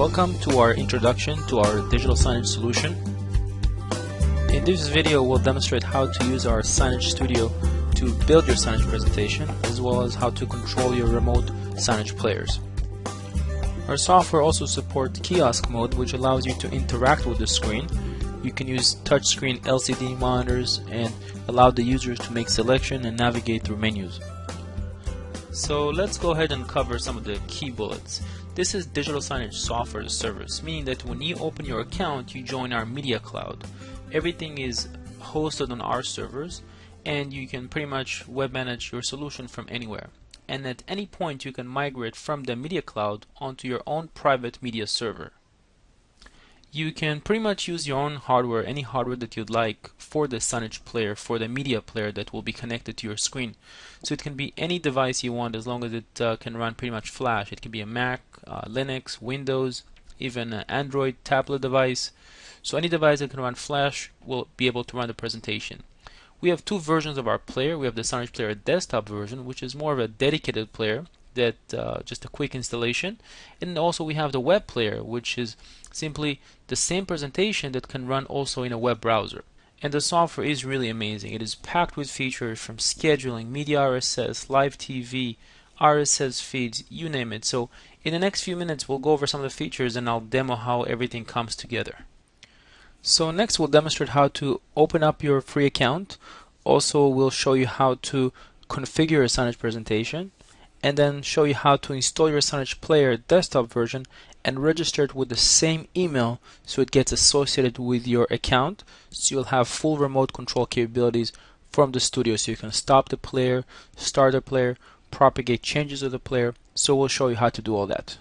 Welcome to our introduction to our digital signage solution. In this video we'll demonstrate how to use our Signage Studio to build your signage presentation as well as how to control your remote signage players. Our software also supports kiosk mode which allows you to interact with the screen. You can use touchscreen LCD monitors and allow the users to make selection and navigate through menus. So let's go ahead and cover some of the key bullets. This is digital signage software as a service, meaning that when you open your account, you join our media cloud. Everything is hosted on our servers, and you can pretty much web manage your solution from anywhere. And at any point, you can migrate from the media cloud onto your own private media server you can pretty much use your own hardware, any hardware that you'd like for the signage player, for the media player that will be connected to your screen. So it can be any device you want as long as it uh, can run pretty much Flash. It can be a Mac, uh, Linux, Windows, even an Android tablet device. So any device that can run Flash will be able to run the presentation. We have two versions of our player. We have the Signage Player desktop version, which is more of a dedicated player that uh, just a quick installation. And also we have the web player which is simply the same presentation that can run also in a web browser. And the software is really amazing. It is packed with features from scheduling media RSS live TV RSS feeds you name it. So in the next few minutes we'll go over some of the features and I'll demo how everything comes together. So next we'll demonstrate how to open up your free account. Also we'll show you how to configure a signage presentation and then show you how to install your Signage Player desktop version and register it with the same email so it gets associated with your account. So you'll have full remote control capabilities from the studio. So you can stop the player, start the player, propagate changes of the player. So we'll show you how to do all that.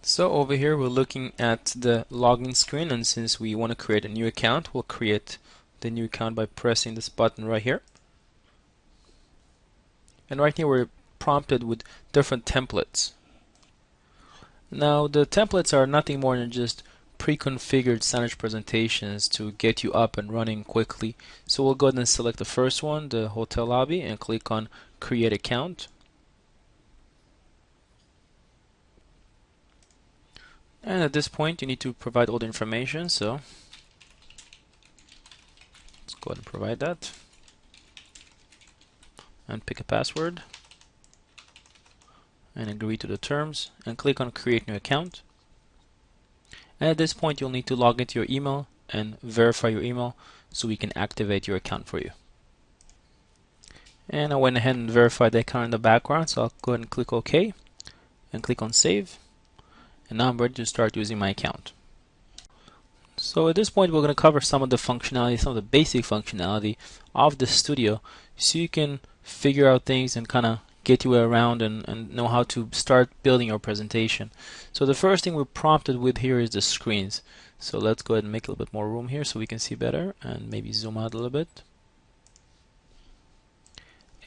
So over here we're looking at the login screen. And since we want to create a new account we'll create the new account by pressing this button right here. And right here we're prompted with different templates. Now the templates are nothing more than just pre-configured signage presentations to get you up and running quickly. So we'll go ahead and select the first one, the hotel lobby, and click on create account. And at this point you need to provide all the information, so let's go ahead and provide that. And pick a password and agree to the terms and click on create new account. And at this point you'll need to log into your email and verify your email so we can activate your account for you. And I went ahead and verified the account in the background so I'll go ahead and click OK and click on save. And now I'm ready to start using my account. So at this point we're going to cover some of the functionality, some of the basic functionality of the studio so you can figure out things and kind of get you around and, and know how to start building your presentation. So the first thing we're prompted with here is the screens. So let's go ahead and make a little bit more room here so we can see better and maybe zoom out a little bit.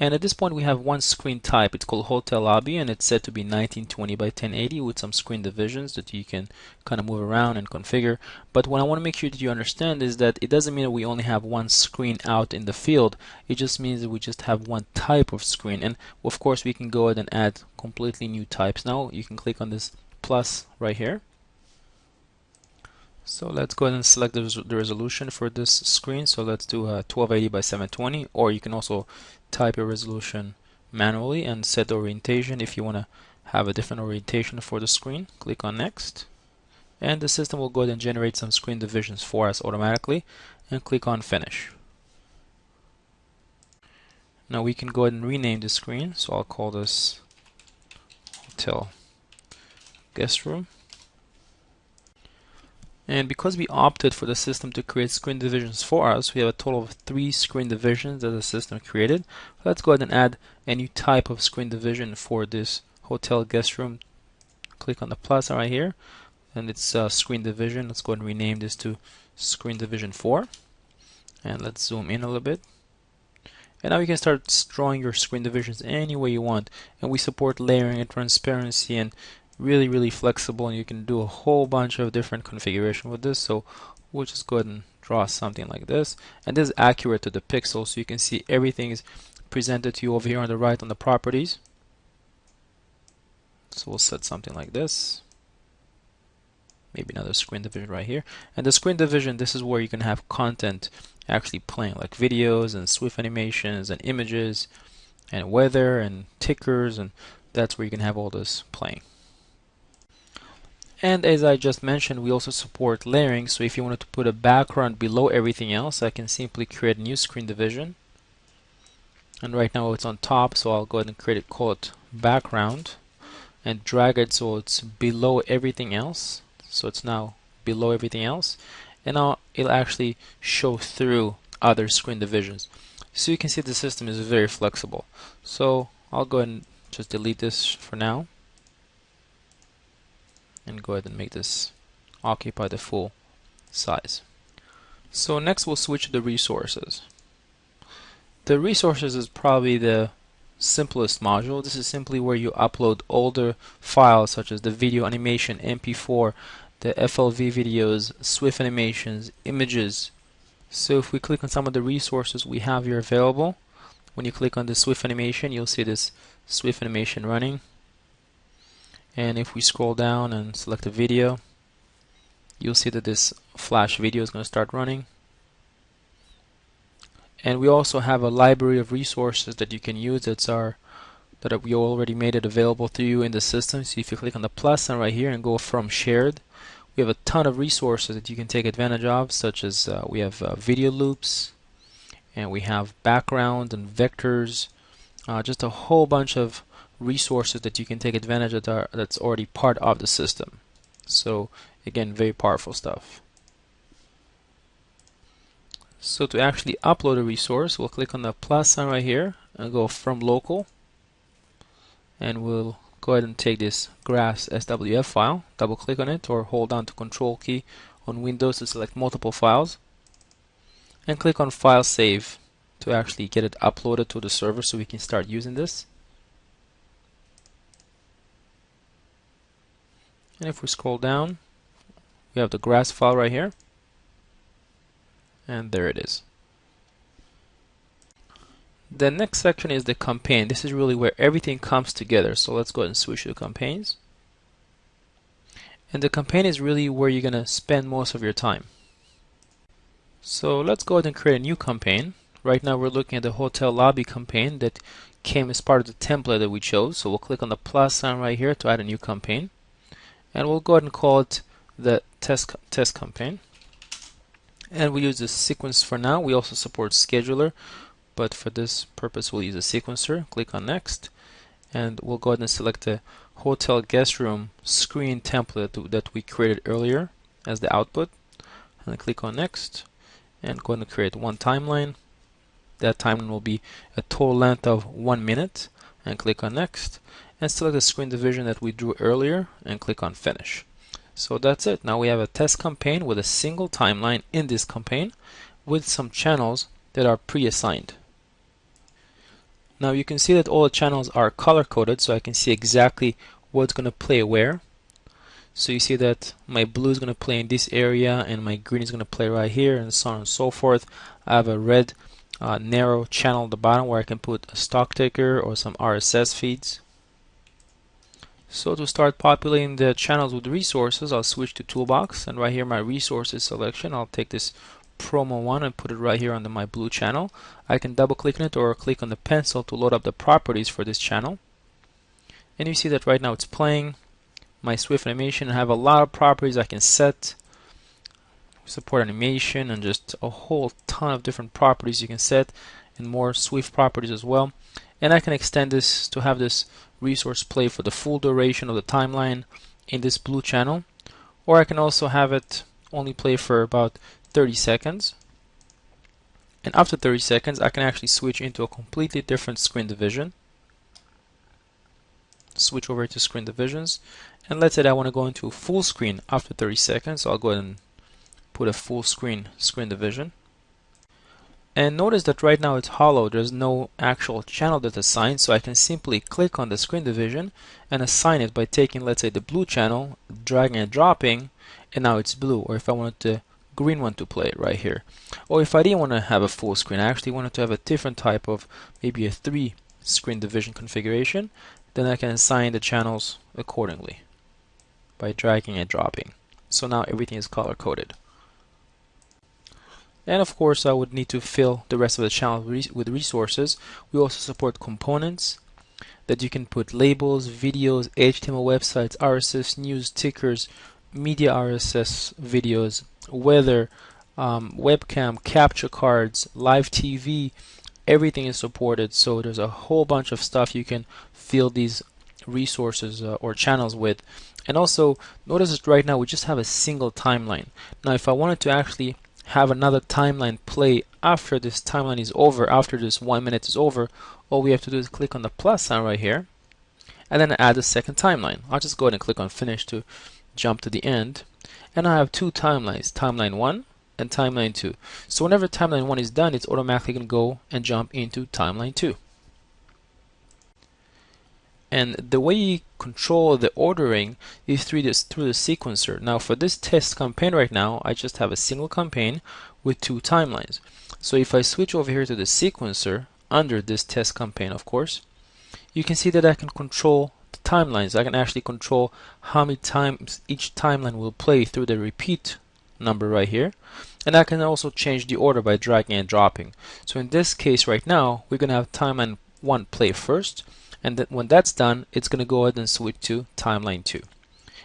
And at this point we have one screen type. It's called Hotel Lobby and it's set to be 1920 by 1080 with some screen divisions that you can kind of move around and configure. But what I want to make sure that you understand is that it doesn't mean that we only have one screen out in the field. It just means that we just have one type of screen. And of course we can go ahead and add completely new types. Now you can click on this plus right here. So let's go ahead and select the, the resolution for this screen. So let's do uh, a 1280 by 720 or you can also type your resolution manually and set the orientation if you want to have a different orientation for the screen. Click on next and the system will go ahead and generate some screen divisions for us automatically and click on finish. Now we can go ahead and rename the screen so I'll call this hotel guest room and because we opted for the system to create screen divisions for us, we have a total of three screen divisions that the system created. Let's go ahead and add a new type of screen division for this hotel guest room. Click on the plus right here, and it's uh, screen division. Let's go ahead and rename this to screen division 4. And let's zoom in a little bit. And now you can start drawing your screen divisions any way you want. And we support layering and transparency and really really flexible and you can do a whole bunch of different configuration with this. So we'll just go ahead and draw something like this. And this is accurate to the pixel so you can see everything is presented to you over here on the right on the properties. So we'll set something like this. Maybe another screen division right here. And the screen division this is where you can have content actually playing like videos and swift animations and images and weather and tickers and that's where you can have all this playing and as I just mentioned we also support layering. So if you wanted to put a background below everything else I can simply create a new screen division. And right now it's on top so I'll go ahead and create it call it background and drag it so it's below everything else. So it's now below everything else. And now it'll actually show through other screen divisions. So you can see the system is very flexible. So I'll go ahead and just delete this for now and go ahead and make this occupy the full size so next we'll switch to the resources the resources is probably the simplest module. This is simply where you upload older files such as the video animation, MP4, the FLV videos, Swift animations, images. So if we click on some of the resources we have here available, when you click on the Swift animation, you'll see this Swift animation running. And if we scroll down and select a video, you'll see that this flash video is going to start running. And we also have a library of resources that you can use that's our that we already made it available to you in the system. So if you click on the plus sign right here and go from shared we have a ton of resources that you can take advantage of such as uh, we have uh, video loops and we have background and vectors uh, just a whole bunch of resources that you can take advantage of that are, that's already part of the system so again very powerful stuff so to actually upload a resource, we'll click on the plus sign right here and go from local. And we'll go ahead and take this graphs SWF file, double click on it or hold down to control key on Windows to select multiple files. And click on file save to actually get it uploaded to the server so we can start using this. And if we scroll down, we have the grass file right here and there it is. The next section is the campaign. This is really where everything comes together. So let's go ahead and switch to campaigns. And the campaign is really where you're going to spend most of your time. So let's go ahead and create a new campaign. Right now we're looking at the hotel lobby campaign that came as part of the template that we chose. So we'll click on the plus sign right here to add a new campaign. And we'll go ahead and call it the test, test campaign. And we use the sequence for now. We also support scheduler but for this purpose we'll use a sequencer click on next and we'll go ahead and select the hotel guest room screen template that we created earlier as the output and click on next and go ahead and create one timeline. That timeline will be a total length of one minute and click on next and select the screen division that we drew earlier and click on finish so that's it. Now we have a test campaign with a single timeline in this campaign with some channels that are pre-assigned. Now you can see that all the channels are color coded so I can see exactly what's going to play where. So you see that my blue is going to play in this area and my green is going to play right here and so on and so forth. I have a red uh, narrow channel at the bottom where I can put a stock ticker or some RSS feeds. So to start populating the channels with resources, I'll switch to Toolbox and right here my resources selection, I'll take this promo one and put it right here under my blue channel. I can double click on it or click on the pencil to load up the properties for this channel. And you see that right now it's playing my Swift animation. I have a lot of properties I can set. Support animation and just a whole ton of different properties you can set and more Swift properties as well. And I can extend this to have this resource play for the full duration of the timeline in this blue channel. Or I can also have it only play for about 30 seconds. And after 30 seconds I can actually switch into a completely different screen division. Switch over to screen divisions. And let's say I want to go into a full screen after 30 seconds so I'll go ahead and put a full screen screen division and notice that right now it's hollow, there's no actual channel that's assigned, so I can simply click on the screen division and assign it by taking, let's say, the blue channel, dragging and dropping, and now it's blue. Or if I wanted the green one to play right here. Or if I didn't want to have a full screen, I actually wanted to have a different type of, maybe a three screen division configuration, then I can assign the channels accordingly by dragging and dropping. so now everything is color coded and of course I would need to fill the rest of the channel with resources we also support components that you can put labels, videos, HTML websites, RSS news, tickers, media RSS videos, weather, um, webcam, capture cards, live TV, everything is supported. So there's a whole bunch of stuff you can fill these resources uh, or channels with. And also notice that right now we just have a single timeline. Now if I wanted to actually have another timeline play after this timeline is over, after this one minute is over, all we have to do is click on the plus sign right here and then add a second timeline. I'll just go ahead and click on finish to jump to the end and I have two timelines, timeline 1 and timeline 2. So whenever timeline 1 is done, it's automatically going to go and jump into timeline 2. And the way you control the ordering is through this through the sequencer. Now for this test campaign right now, I just have a single campaign with two timelines. So if I switch over here to the sequencer under this test campaign, of course, you can see that I can control the timelines. I can actually control how many times each timeline will play through the repeat number right here. And I can also change the order by dragging and dropping. So in this case right now, we're going to have timeline 1 play first and that when that's done it's going to go ahead and switch to timeline 2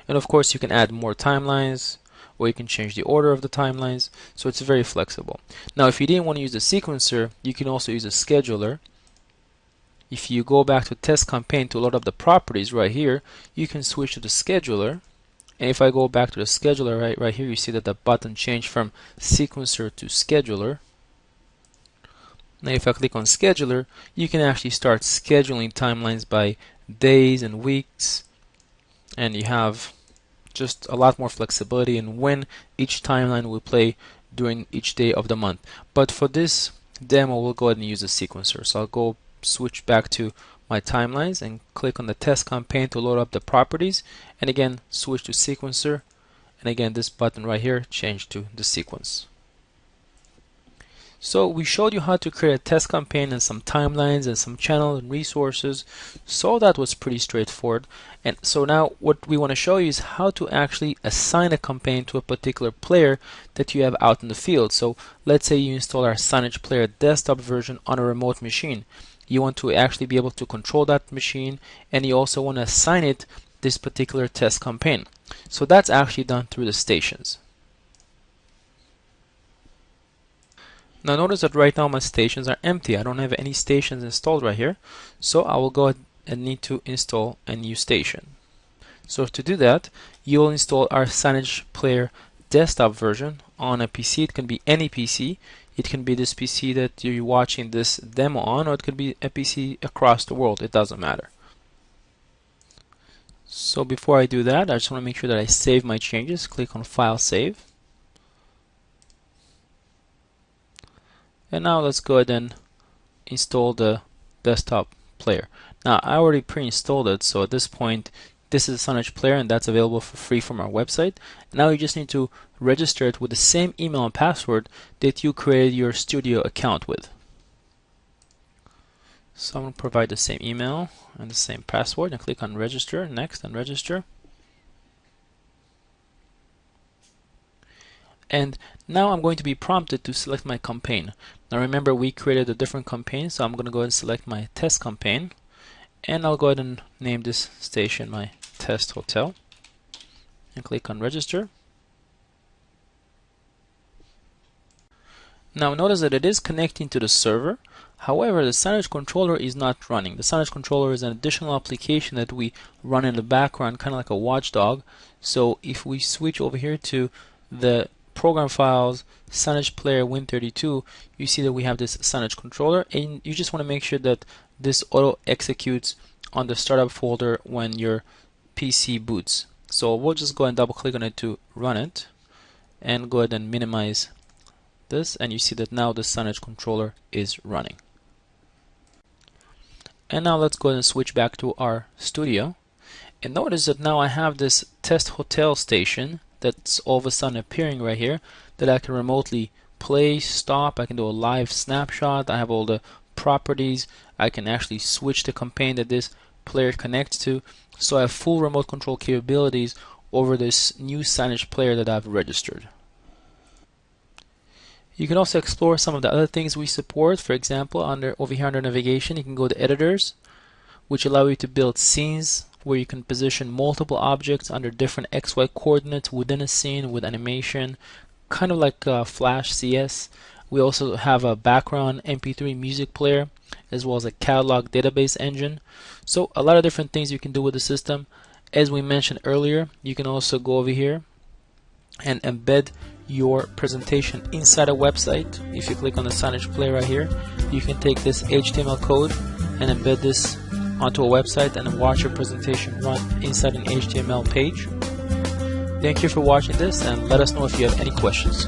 and of course you can add more timelines or you can change the order of the timelines so it's very flexible. Now if you didn't want to use a sequencer you can also use a scheduler. If you go back to test campaign to load up the properties right here you can switch to the scheduler. And if I go back to the scheduler right, right here you see that the button changed from sequencer to scheduler now if I click on scheduler, you can actually start scheduling timelines by days and weeks and you have just a lot more flexibility in when each timeline will play during each day of the month. But for this demo, we'll go ahead and use a sequencer. So I'll go switch back to my timelines and click on the test campaign to load up the properties and again switch to sequencer and again this button right here change to the sequence. So we showed you how to create a test campaign and some timelines and some channels and resources. So that was pretty straightforward. And so now what we want to show you is how to actually assign a campaign to a particular player that you have out in the field. So let's say you install our Signage Player desktop version on a remote machine. You want to actually be able to control that machine and you also want to assign it this particular test campaign. So that's actually done through the stations. Now notice that right now my stations are empty. I don't have any stations installed right here. So I will go ahead and need to install a new station. So to do that, you will install our Signage Player desktop version on a PC. It can be any PC. It can be this PC that you're watching this demo on, or it could be a PC across the world. It doesn't matter. So before I do that, I just want to make sure that I save my changes. Click on File Save. And now let's go ahead and install the desktop player. Now I already pre-installed it so at this point this is a Signage player and that's available for free from our website. Now you just need to register it with the same email and password that you created your studio account with. So I'm going to provide the same email and the same password and click on register next and register and now I'm going to be prompted to select my campaign. Now remember we created a different campaign so I'm going to go ahead and select my test campaign. And I'll go ahead and name this station my test hotel. And click on register. Now notice that it is connecting to the server. However, the Signage controller is not running. The Signage controller is an additional application that we run in the background, kind of like a watchdog. So if we switch over here to the program files, Signage Player Win32, you see that we have this Signage controller and you just want to make sure that this auto executes on the startup folder when your PC boots. So we'll just go and double click on it to run it and go ahead and minimize this and you see that now the Signage controller is running. And now let's go ahead and switch back to our studio and notice that now I have this test hotel station that's all of a sudden appearing right here that I can remotely play, stop, I can do a live snapshot, I have all the properties, I can actually switch the campaign that this player connects to, so I have full remote control capabilities over this new signage player that I've registered. You can also explore some of the other things we support. For example, under over here under navigation, you can go to editors, which allow you to build scenes where you can position multiple objects under different XY coordinates within a scene with animation, kind of like uh, Flash CS. We also have a background MP3 music player as well as a catalog database engine. So a lot of different things you can do with the system. As we mentioned earlier, you can also go over here and embed your presentation inside a website. If you click on the signage player right here, you can take this HTML code and embed this onto a website and watch your presentation run inside an HTML page. Thank you for watching this and let us know if you have any questions.